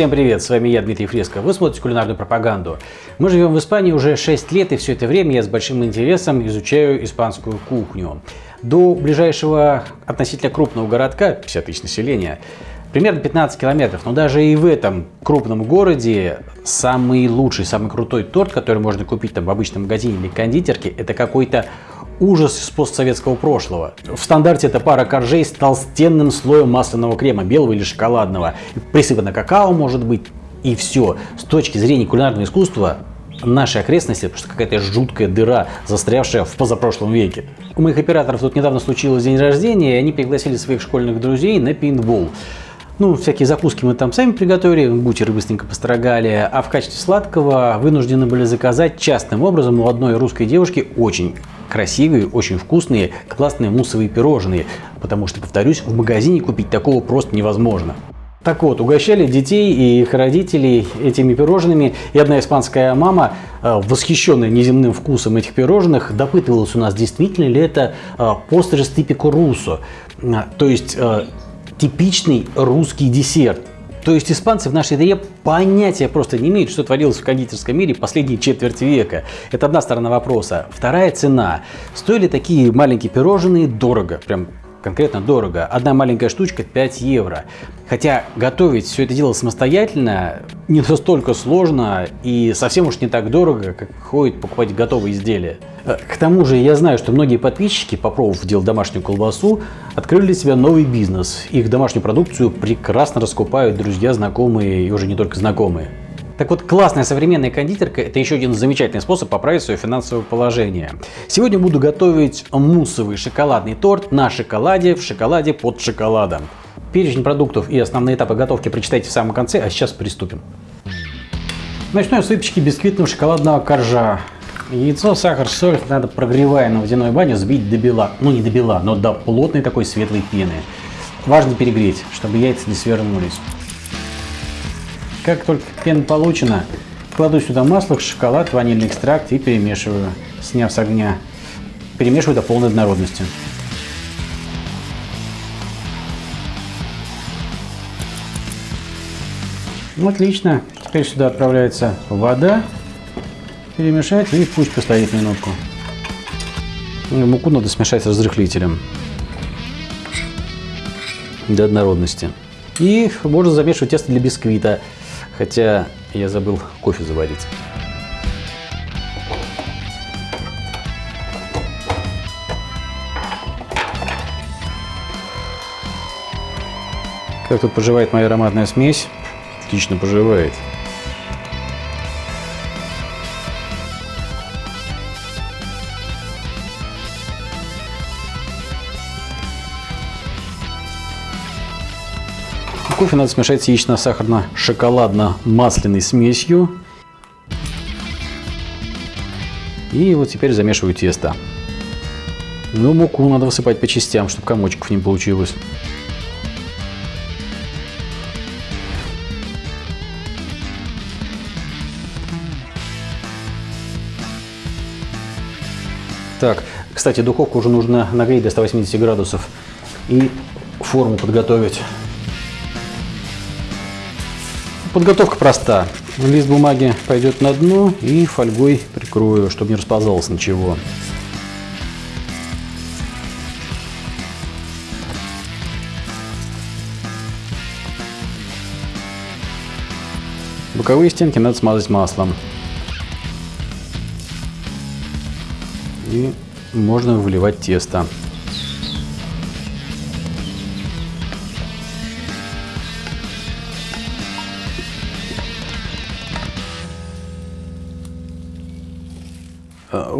Всем привет, с вами я, Дмитрий Фреско. Вы смотрите кулинарную пропаганду. Мы живем в Испании уже 6 лет, и все это время я с большим интересом изучаю испанскую кухню. До ближайшего относительно крупного городка, 50 тысяч населения, примерно 15 километров. Но даже и в этом крупном городе самый лучший, самый крутой торт, который можно купить там в обычном магазине или кондитерке, это какой-то ужас из постсоветского прошлого. В стандарте это пара коржей с толстенным слоем масляного крема, белого или шоколадного. Присыпано какао может быть, и все. С точки зрения кулинарного искусства наши окрестности просто какая-то жуткая дыра, застрявшая в позапрошлом веке. У моих операторов тут недавно случилось день рождения, и они пригласили своих школьных друзей на пейнтбол. Ну, всякие закуски мы там сами приготовили, бутеры быстренько построгали, а в качестве сладкого вынуждены были заказать частным образом у одной русской девушки очень красивые, очень вкусные, классные муссовые пирожные, потому что, повторюсь, в магазине купить такого просто невозможно. Так вот, угощали детей и их родителей этими пирожными, и одна испанская мама, э, восхищенная неземным вкусом этих пирожных, допытывалась у нас, действительно ли это э, пострес типико руссо, то есть э, типичный русский десерт. То есть испанцы в нашей еде понятия просто не имеют, что творилось в кондитерском мире последние четверть века. Это одна сторона вопроса. Вторая цена. Стоили такие маленькие пирожные дорого, прям конкретно дорого. Одна маленькая штучка 5 евро. Хотя готовить все это дело самостоятельно не настолько сложно и совсем уж не так дорого, как ходит покупать готовые изделия. Э, к тому же я знаю, что многие подписчики, попробовав делать домашнюю колбасу, открыли для себя новый бизнес. Их домашнюю продукцию прекрасно раскупают друзья, знакомые и уже не только знакомые. Так вот, классная современная кондитерка – это еще один замечательный способ поправить свое финансовое положение. Сегодня буду готовить муссовый шоколадный торт на шоколаде в шоколаде под шоколадом. Перечень продуктов и основные этапы готовки прочитайте в самом конце, а сейчас приступим. Начну я с выпечки бисквитного шоколадного коржа. Яйцо, сахар, соль надо, прогревая на водяной бане, взбить до бела. Ну, не до бела, но до плотной такой светлой пены. Важно перегреть, чтобы яйца не свернулись. Как только пена получена, кладу сюда масло, шоколад, ванильный экстракт и перемешиваю, сняв с огня. Перемешиваю до полной однородности. Ну, отлично. Теперь сюда отправляется вода. Перемешать и пусть постоит минутку. Ну, муку надо смешать с разрыхлителем до однородности. И можно замешивать тесто для бисквита. Хотя я забыл кофе заварить. Как тут поживает моя ароматная смесь? Отлично поживает. Кофе надо смешать с яично-сахарно-шоколадно-масляной смесью. И вот теперь замешиваю тесто. Ну, муку надо высыпать по частям, чтобы комочков не получилось. Так, кстати, духовку уже нужно нагреть до 180 градусов и форму подготовить. Подготовка проста. Лист бумаги пойдет на дно и фольгой прикрою, чтобы не расползалось ничего. Боковые стенки надо смазать маслом. И можно выливать тесто.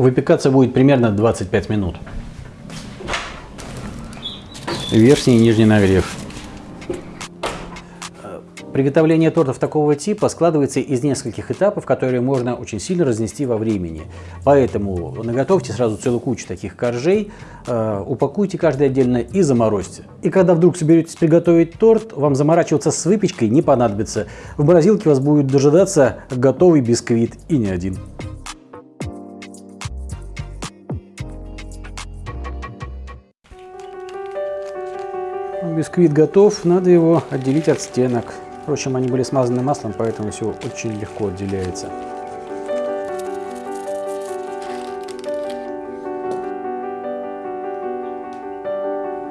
Выпекаться будет примерно 25 минут. Верхний и нижний нагрев. Приготовление тортов такого типа складывается из нескольких этапов, которые можно очень сильно разнести во времени. Поэтому наготовьте сразу целую кучу таких коржей, э, упакуйте каждый отдельно и заморозьте. И когда вдруг соберетесь приготовить торт, вам заморачиваться с выпечкой не понадобится. В морозилке вас будет дожидаться готовый бисквит и не один. Бисквит готов, надо его отделить от стенок. Впрочем, они были смазаны маслом, поэтому все очень легко отделяется.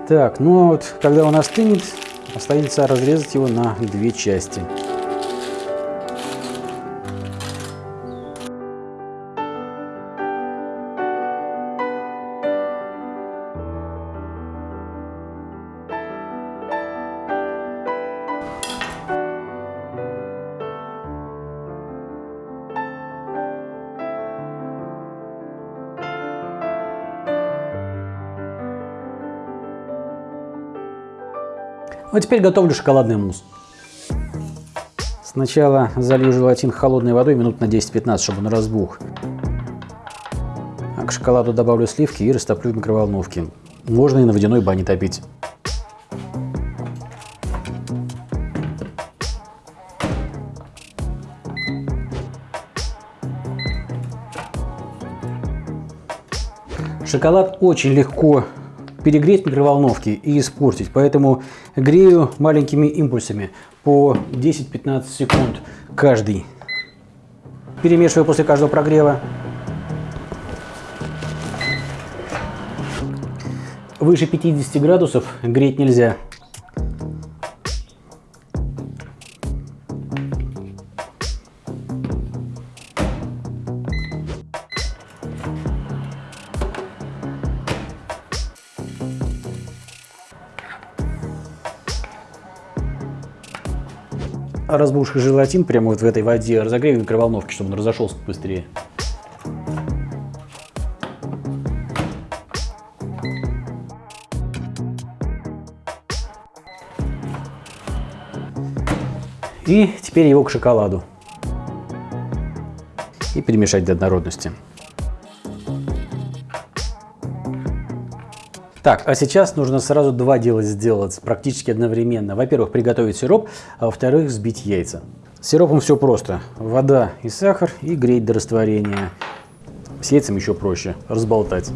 Так, ну вот, когда он остынет, остается разрезать его на две части. А теперь готовлю шоколадный мусс. Сначала залью желатин холодной водой минут на 10-15, чтобы он разбух. А к шоколаду добавлю сливки и растоплю в микроволновке. Можно и на водяной бане топить. Шоколад очень легко перегреть в микроволновке и испортить. Поэтому грею маленькими импульсами по 10-15 секунд каждый. Перемешиваю после каждого прогрева. Выше 50 градусов греть нельзя. Разбухший желатин прямо вот в этой воде разогрею в микроволновке, чтобы он разошелся быстрее. И теперь его к шоколаду. И перемешать до однородности. Так, а сейчас нужно сразу два дела сделать практически одновременно. Во-первых, приготовить сироп, а во-вторых, взбить яйца. С сиропом все просто. Вода и сахар и греть до растворения. С яйцем еще проще. Разболтать.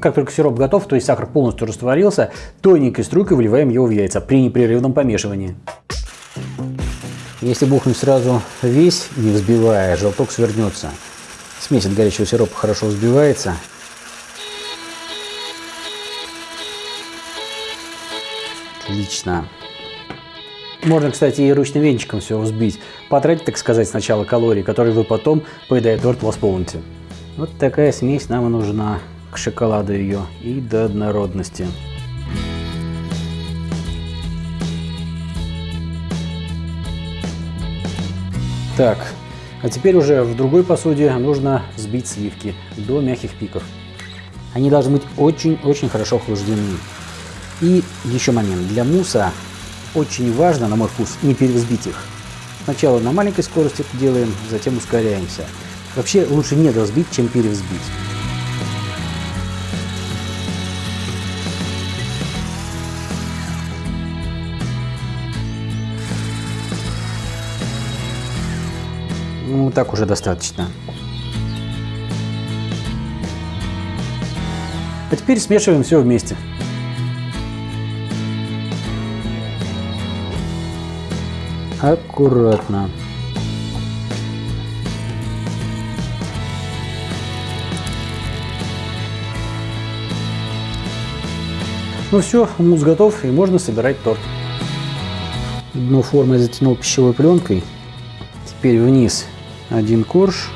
Как только сироп готов, то есть сахар полностью растворился, тоненькой струйкой выливаем его в яйца при непрерывном помешивании. Если бухнуть сразу весь, не взбивая, желток свернется. Смесь от горячего сиропа хорошо взбивается. Отлично. Можно, кстати, и ручным венчиком все взбить. Потратить, так сказать, сначала калории, которые вы потом, поедая торт, восполните. Вот такая смесь нам и нужна к шоколаду ее и до однородности. Так, а теперь уже в другой посуде нужно взбить сливки до мягких пиков. Они должны быть очень-очень хорошо охлаждены. И еще момент. Для муса очень важно, на мой вкус, не перевзбить их. Сначала на маленькой скорости делаем, затем ускоряемся. Вообще лучше не разбить, чем перевзбить. Ну, так уже достаточно. А теперь смешиваем все вместе. Аккуратно. Ну все, мусс готов и можно собирать торт. Дно формы я затянул пищевой пленкой. Теперь вниз один корж.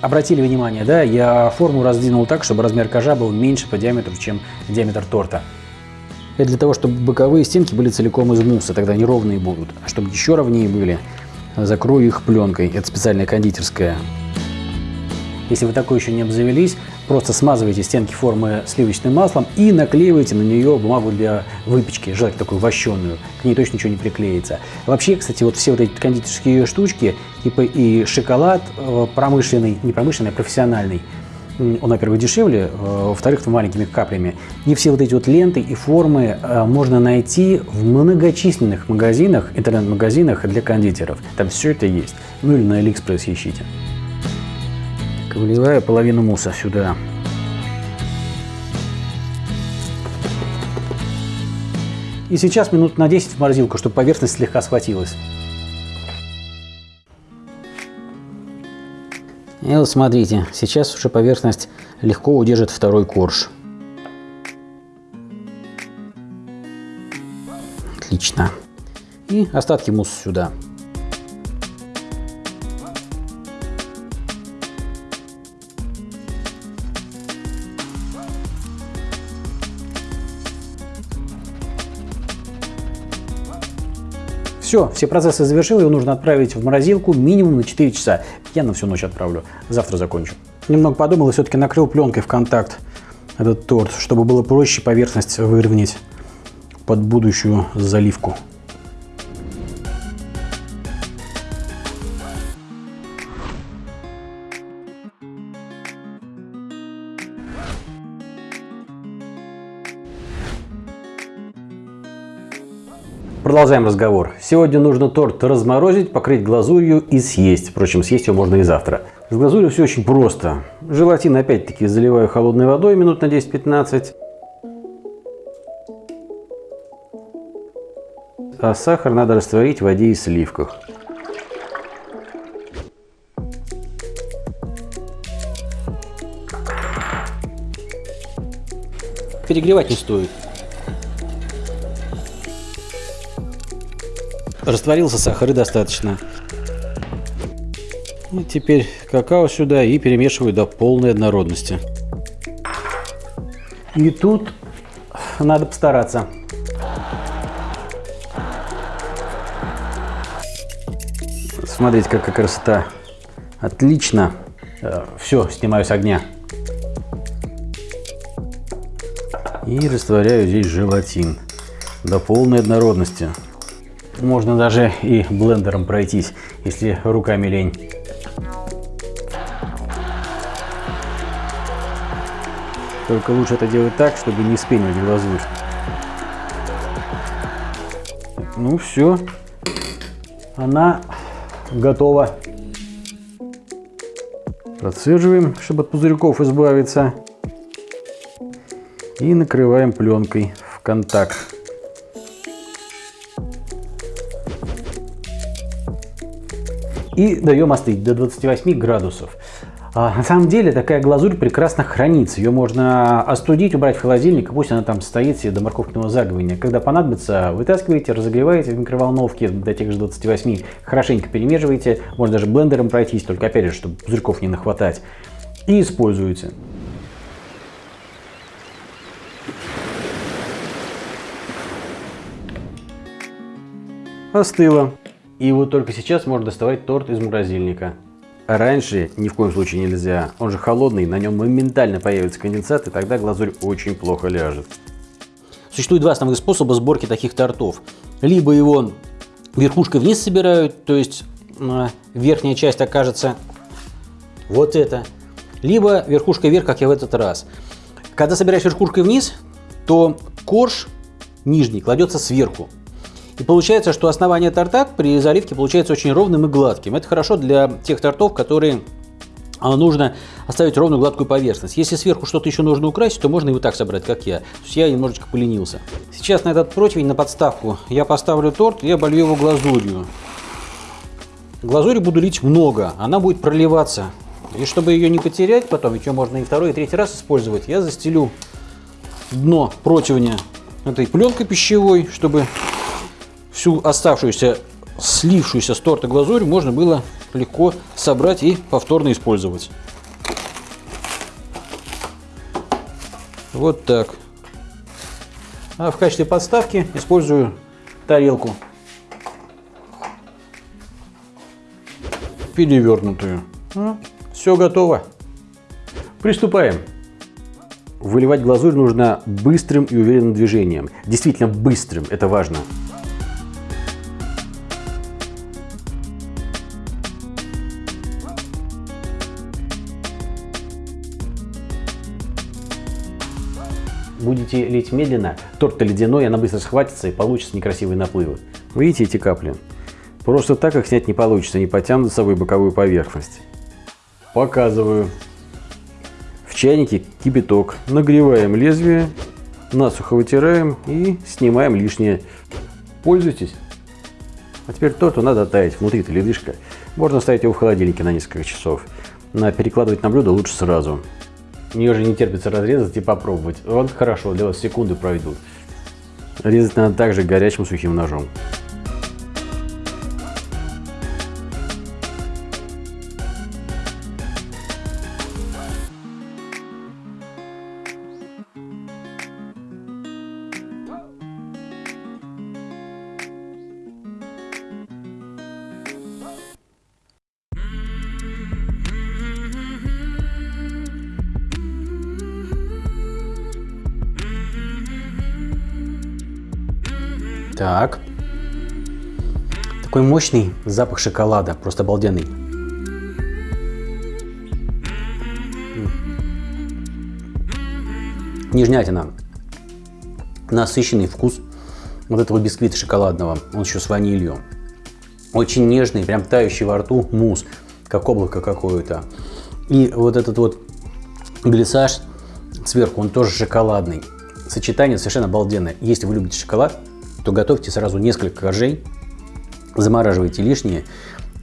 Обратили внимание, да, я форму раздвинул так, чтобы размер кожа был меньше по диаметру, чем диаметр торта. Это для того, чтобы боковые стенки были целиком из мусса, тогда они ровные будут. А чтобы еще ровнее были, закрою их пленкой. Это специальная кондитерская. Если вы такой еще не обзавелись, просто смазывайте стенки формы сливочным маслом и наклеивайте на нее бумагу для выпечки, желательно такую вощеную. К ней точно ничего не приклеится. Вообще, кстати, вот все вот эти кондитерские штучки, типа и шоколад э, промышленный, не промышленный, а профессиональный, он, во-первых, дешевле, э, во-вторых, маленькими каплями. И все вот эти вот ленты и формы э, можно найти в многочисленных магазинах, интернет-магазинах для кондитеров. Там все это есть. Ну или на Алиэкспресс ищите. Выливаю половину мусса сюда. И сейчас минут на 10 в морозилку, чтобы поверхность слегка схватилась. И вот смотрите, сейчас уже поверхность легко удержит второй корж. Отлично. И остатки мусса сюда. Все, все процессы завершил, его нужно отправить в морозилку минимум на 4 часа. Я на всю ночь отправлю, завтра закончу. Немного подумал и все-таки накрыл пленкой в контакт этот торт, чтобы было проще поверхность выровнять под будущую заливку. Продолжаем разговор. Сегодня нужно торт разморозить, покрыть глазурью и съесть. Впрочем, съесть его можно и завтра. С глазурью все очень просто. Желатин опять-таки заливаю холодной водой минут на 10-15. А сахар надо растворить в воде и сливках. Перегревать не стоит. Растворился сахар и достаточно. И теперь какао сюда и перемешиваю до полной однородности. И тут надо постараться. Смотрите, какая красота. Отлично. Э, Все, снимаю с огня. И растворяю здесь желатин до полной однородности. Можно даже и блендером пройтись, если руками лень. Только лучше это делать так, чтобы не спенивать глазурь. Ну все, она готова. Процеживаем, чтобы от пузырьков избавиться. И накрываем пленкой в контакт. И даем остыть до 28 градусов. А, на самом деле такая глазурь прекрасно хранится. Ее можно остудить, убрать в холодильник, пусть она там стоит себе до морковкиного заговения. Когда понадобится, вытаскиваете, разогреваете в микроволновке до тех же 28, хорошенько перемешиваете, можно даже блендером пройтись, только опять же, чтобы пузырьков не нахватать, и используете. Остыло. И вот только сейчас можно доставать торт из морозильника. А раньше ни в коем случае нельзя. Он же холодный, на нем моментально появится конденсат, и тогда глазурь очень плохо ляжет. Существует два основных способа сборки таких тортов. Либо его верхушкой вниз собирают, то есть верхняя часть окажется вот это. Либо верхушкой вверх, как я в этот раз. Когда собираешь верхушкой вниз, то корж нижний кладется сверху. И получается, что основание торта при заливке получается очень ровным и гладким. Это хорошо для тех тортов, которые а, нужно оставить ровную гладкую поверхность. Если сверху что-то еще нужно украсить, то можно вот так собрать, как я. То есть я немножечко поленился. Сейчас на этот противень, на подставку, я поставлю торт и оболью его глазурью. Глазури буду лить много, она будет проливаться. И чтобы ее не потерять потом, ведь ее можно и второй, и третий раз использовать, я застелю дно противня этой пленкой пищевой, чтобы всю оставшуюся, слившуюся с торта глазурь можно было легко собрать и повторно использовать. Вот так. А в качестве подставки использую тарелку. Перевернутую. Ну, все готово. Приступаем. Выливать глазурь нужно быстрым и уверенным движением. Действительно быстрым, это важно. Будете лить медленно, торт ледяной, она быстро схватится и получится некрасивые наплывы. Видите эти капли? Просто так их снять не получится, не потянут за собой боковую поверхность. Показываю. В чайнике кипяток. Нагреваем лезвие, насухо вытираем и снимаем лишнее. Пользуйтесь. А теперь торту надо оттаять. Внутри-то ледышка. Можно ставить его в холодильнике на несколько часов. На перекладывать на блюдо лучше сразу. Мне уже не терпится разрезать и попробовать. Вот хорошо, для вас секунды пройдут. Резать надо также горячим сухим ножом. Так. Такой мощный запах шоколада, просто обалденный. Нежнятина. Насыщенный вкус вот этого бисквита шоколадного. Он еще с ванилью. Очень нежный, прям тающий во рту мусс, как облако какое-то. И вот этот вот глиссаж сверху, он тоже шоколадный. Сочетание совершенно обалденное. Если вы любите шоколад, то готовьте сразу несколько коржей, замораживайте лишние.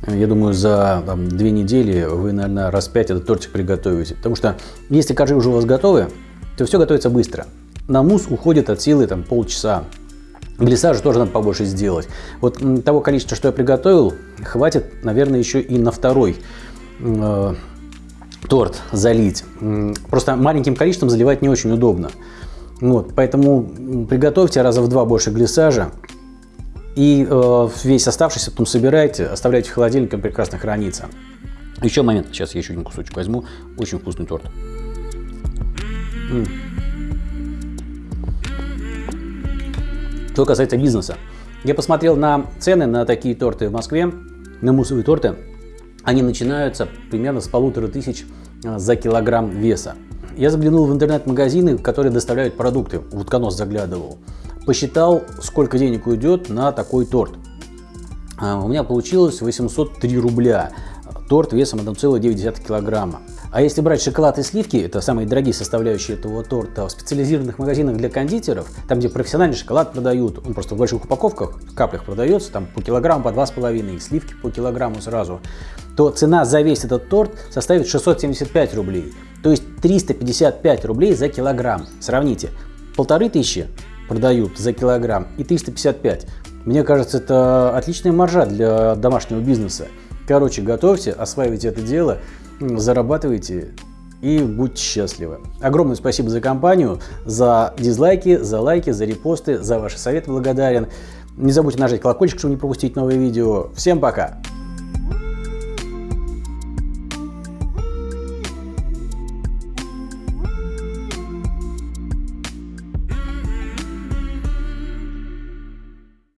Я думаю, за там, две недели вы, наверное, раз пять этот тортик приготовите. Потому что если коржи уже у вас готовы, то все готовится быстро. На мусс уходит от силы там, полчаса. Глиссажа тоже надо побольше сделать. Вот того количества, что я приготовил, хватит, наверное, еще и на второй э, торт залить. Просто маленьким количеством заливать не очень удобно. Вот, поэтому приготовьте раза в два больше глиссажа. И э, весь оставшийся потом собирайте, оставляйте в холодильнике, он прекрасно хранится. Еще момент, сейчас я еще один кусочек возьму. Очень вкусный торт. М -м. Что касается бизнеса. Я посмотрел на цены на такие торты в Москве, на муссовые торты. Они начинаются примерно с полутора тысяч э, за килограмм веса. Я заглянул в интернет-магазины, которые доставляют продукты, в утконос заглядывал. Посчитал, сколько денег уйдет на такой торт. А, у меня получилось 803 рубля. Торт весом 1,9 килограмма. А если брать шоколад и сливки, это самые дорогие составляющие этого торта, в специализированных магазинах для кондитеров, там где профессиональный шоколад продают, он просто в больших упаковках, в каплях продается, там по килограмму, по 2,5, сливки по килограмму сразу, то цена за весь этот торт составит 675 рублей. То есть 355 рублей за килограмм. Сравните, полторы тысячи продают за килограмм и 355. Мне кажется, это отличная маржа для домашнего бизнеса. Короче, готовьте, осваивайте это дело, зарабатывайте и будьте счастливы. Огромное спасибо за компанию, за дизлайки, за лайки, за репосты, за ваши советы благодарен. Не забудьте нажать колокольчик, чтобы не пропустить новые видео. Всем пока!